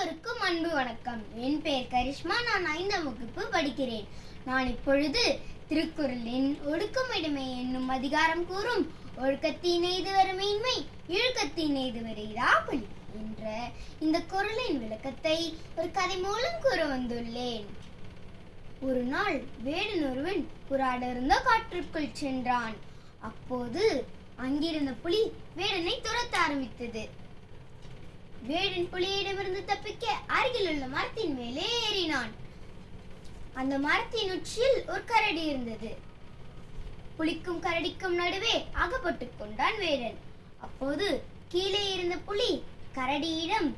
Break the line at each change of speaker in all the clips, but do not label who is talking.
அனைவருக்கும் அன்பு வணக்கம் என் பெயர் கரிஷ்மா நான் ஐந்தாம் வகுப்பு படிக்கிறேன் நான் இப்பொழுது திருக்குறளின் ஒடுக்கமிடுமை என்னும் அதிகாரம் கூறும் ஒழுக்கத்தினை இதுவரை மேன்மை இழுக்கத்தினை என்ற இந்த குரலின் விளக்கத்தை ஒரு கதை மூலம் கூற வந்துள்ளேன் ஒரு நாள் வேடன் ஒருவன் புறாடர்ந்த காற்றுக்குள் சென்றான் அப்போது அங்கிருந்த புலி வேடனை துரத்த ஆரம்பித்தது வேடன் புலியிடமிருந்து தப்பிக்க அருகில் உள்ள மரத்தின் மேலே ஏறினான் அந்த மரத்தின் உச்சியில் ஒரு கரடி இருந்தது புலிக்கும் கரடிக்கும் நடுவே அகப்பட்டு கொண்டான் வேடன் அப்போது கீழே இருந்த புலி கரடியிடம்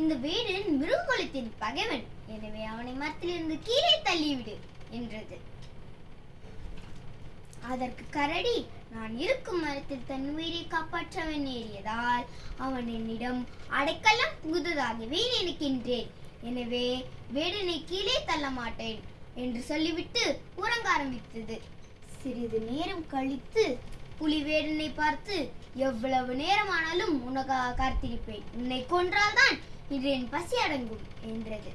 இந்த வேடன் மிருககுலத்தின் பகைவன் எனவே அவனை மரத்திலிருந்து கீழே தள்ளிவிடு என்றது அதற்கு கரடி நான் இருக்கும் மரத்தில் தன் உயிரை காப்பாற்றவன் ஏறியதால் அவன் என்னிடம் அடைக்கலம் புகுததாகவே நினைக்கின்றேன் எனவே வேடனை கீழே தள்ள மாட்டேன் என்று சொல்லிவிட்டு உறங்க ஆரம்பித்தது சிறிது நேரம் கழித்து புலி வேடனை பார்த்து எவ்வளவு நேரமானாலும் உனக்காக காத்திருப்பேன் உன்னை கொன்றால்தான் இன்று என் பசி அடங்கும் என்றது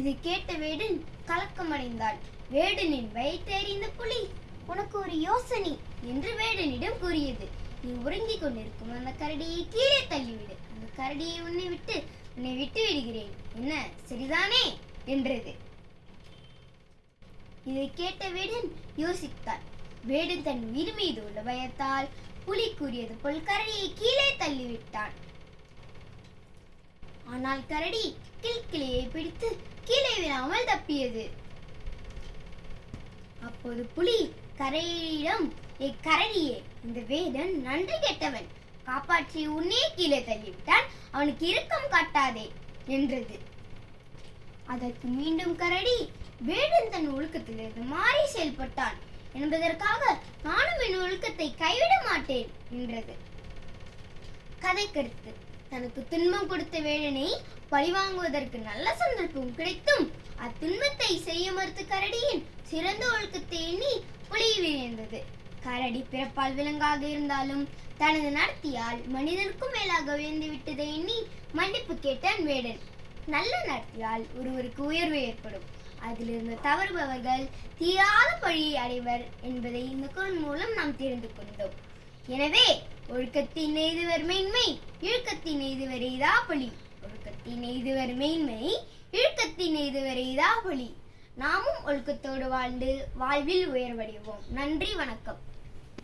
இதை கேட்ட வேடன் கலக்கமடைந்தாள் வேடனின் வயிற்றெறிந்த புலி உனக்கு ஒரு யோசனை என்று வேடனிடம் கூறியது நீ உறங்கிக் கொண்டிருக்கும் அந்த கரடியை கீழே தள்ளிவிடு அந்த கரடியை உன்னை விட்டு உன்னை விட்டு விடுகிறேன் என்ன சரிதானே என்றது இதை கேட்ட வேடன் யோசித்தாள் வேடன் தன் உயிர் மீது உள்ள பயத்தால் புலி கூறியது போல் கரடியை கீழே தள்ளிவிட்டான் ஆனால் கரடி கிள்கிளியை பிடித்து கீழே விழாமல் தப்பியது அப்போது புலி கரையிடம் ஏ கரடியே இந்த வேடன் நன்றி கெட்டவன் காப்பாற்றி உன்னே கீழே தள்ளிவிட்டான் அவனுக்கு இறுக்கம் காட்டாதே என்றது அதற்கு மீண்டும் கரடி வேடன் தன் ஒழுக்கத்திலிருந்து மாறி செயல்பட்டான் என்பதற்காக நானும் என் ஒழுக்கத்தை கைவிட மாட்டேன் என்றது கதை கருத்து தனக்கு துன்பம் கொடுத்த வேலனை பழிவாங்குவதற்கு நல்ல சந்தர்ப்பம் கிடைத்தும் அத்துன்பத்தை செய்ய மறுத்து கரடியின் சிறந்த ஒழுக்கத்தை எண்ணி ஒளி கரடி பிறப்பால் விலங்காக இருந்தாலும் தனது நடத்தியால் மனிதனுக்கும் மேலாக உயர்ந்து விட்டதை எண்ணி மன்னிப்பு கேட்டான் வேடன் நல்ல நடத்தியால் ஒருவருக்கு உயர்வு ஏற்படும் அதிலிருந்து தவறுபவர்கள் தீராத பழியை அடைவர் என்பதை இந்த குரல் மூலம் நாம் தெரிந்து கொண்டோம் எனவே ஒழுக்கத்தின் எய்துவர் மேன்மை இழுக்கத்தின் எய்துவர் எய்தா பொலி ஒழுக்கத்தின் எய்துவர் மேன்மை இழுக்கத்தின் எய்துவர் எய்தா பொலி நாமும் ஒழுக்கத்தோடு வாழ்ந்து வாழ்வில் உயர்வடைவோம் நன்றி வணக்கம்